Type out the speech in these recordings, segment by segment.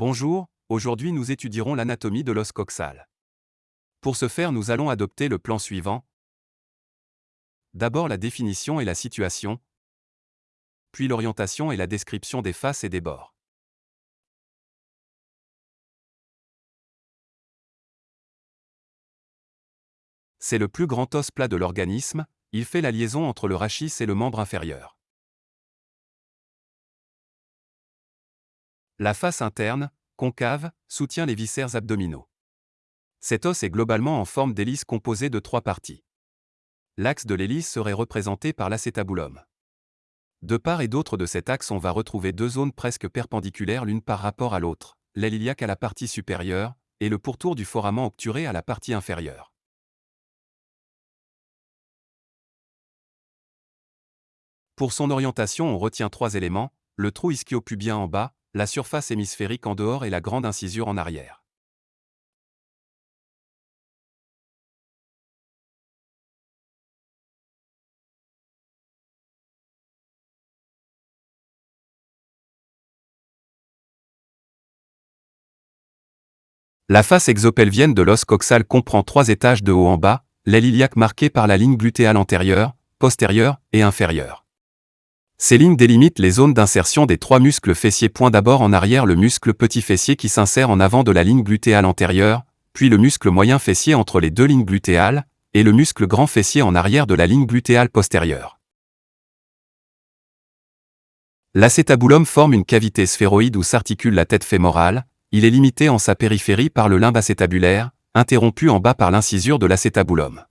Bonjour, aujourd'hui nous étudierons l'anatomie de l'os coxal. Pour ce faire nous allons adopter le plan suivant. D'abord la définition et la situation, puis l'orientation et la description des faces et des bords. C'est le plus grand os plat de l'organisme, il fait la liaison entre le rachis et le membre inférieur. La face interne, concave, soutient les viscères abdominaux. Cet os est globalement en forme d'hélice composée de trois parties. L'axe de l'hélice serait représenté par l'acétabulum. De part et d'autre de cet axe on va retrouver deux zones presque perpendiculaires l'une par rapport à l'autre, l'aile iliaque à la partie supérieure, et le pourtour du foramen obturé à la partie inférieure. Pour son orientation on retient trois éléments, le trou ischio-pubien en bas, la surface hémisphérique en dehors et la grande incisure en arrière. La face exopelvienne de l'os coxal comprend trois étages de haut en bas, l'aile iliaque marquée par la ligne glutéale antérieure, postérieure et inférieure. Ces lignes délimitent les zones d'insertion des trois muscles fessiers. Point d'abord en arrière le muscle petit fessier qui s'insère en avant de la ligne glutéale antérieure, puis le muscle moyen fessier entre les deux lignes glutéales, et le muscle grand fessier en arrière de la ligne glutéale postérieure. L'acétabulum forme une cavité sphéroïde où s'articule la tête fémorale, il est limité en sa périphérie par le limbe acétabulaire, interrompu en bas par l'incisure de l'acétabulum.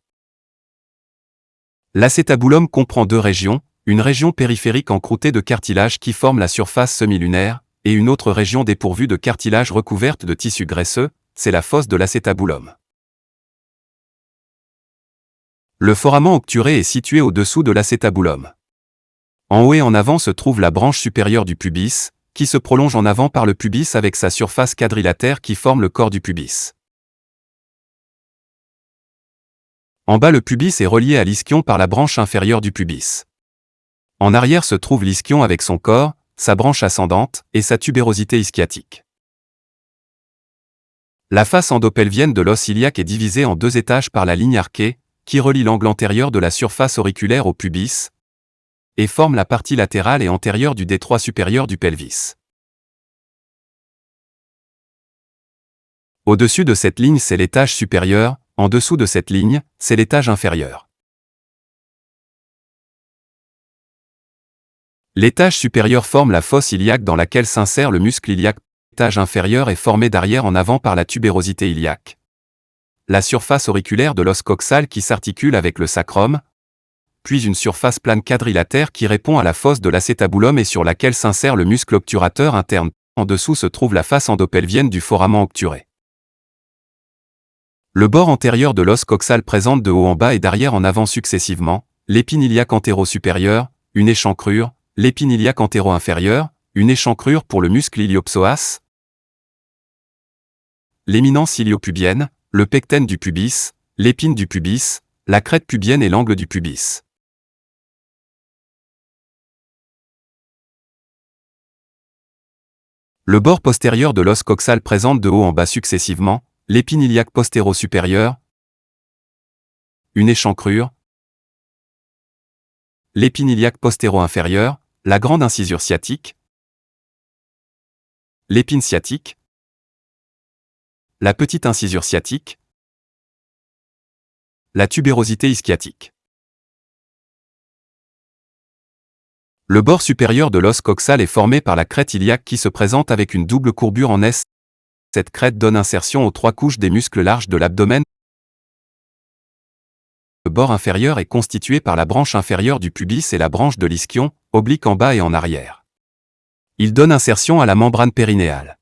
L'acétabulum comprend deux régions, une région périphérique encroûtée de cartilage qui forme la surface semi-lunaire, et une autre région dépourvue de cartilage recouverte de tissu graisseux, c'est la fosse de l'acétabulum. Le foramen obturé est situé au-dessous de l'acétabulum. En haut et en avant se trouve la branche supérieure du pubis, qui se prolonge en avant par le pubis avec sa surface quadrilatère qui forme le corps du pubis. En bas le pubis est relié à l'ischion par la branche inférieure du pubis. En arrière se trouve l'ischion avec son corps, sa branche ascendante et sa tubérosité ischiatique. La face endopelvienne de l'os iliaque est divisée en deux étages par la ligne arquée, qui relie l'angle antérieur de la surface auriculaire au pubis, et forme la partie latérale et antérieure du détroit supérieur du pelvis. Au-dessus de cette ligne, c'est l'étage supérieur, en dessous de cette ligne, c'est l'étage inférieur. L'étage supérieur forme la fosse iliaque dans laquelle s'insère le muscle iliaque. L'étage inférieur est formé d'arrière en avant par la tubérosité iliaque. La surface auriculaire de l'os coxal qui s'articule avec le sacrum, puis une surface plane quadrilatère qui répond à la fosse de l'acétabulum et sur laquelle s'insère le muscle obturateur interne. En dessous se trouve la face endopelvienne du foramen obturé. Le bord antérieur de l'os coxal présente de haut en bas et d'arrière en avant successivement, l'épine iliaque antéro-supérieure, une échancrure, l'épine iliaque antéro-inférieure, une échancrure pour le muscle iliopsoas, l'éminence iliopubienne, le pecten du pubis, l'épine du pubis, la crête pubienne et l'angle du pubis. Le bord postérieur de l'os coxal présente de haut en bas successivement, l'épine iliaque postéro-supérieure, une échancrure, l'épine iliaque postéro-inférieure, la grande incisure sciatique, l'épine sciatique, la petite incisure sciatique, la tubérosité ischiatique. Le bord supérieur de l'os coxal est formé par la crête iliaque qui se présente avec une double courbure en S. Cette crête donne insertion aux trois couches des muscles larges de l'abdomen. Le bord inférieur est constitué par la branche inférieure du pubis et la branche de l'ischion, oblique en bas et en arrière. Il donne insertion à la membrane périnéale.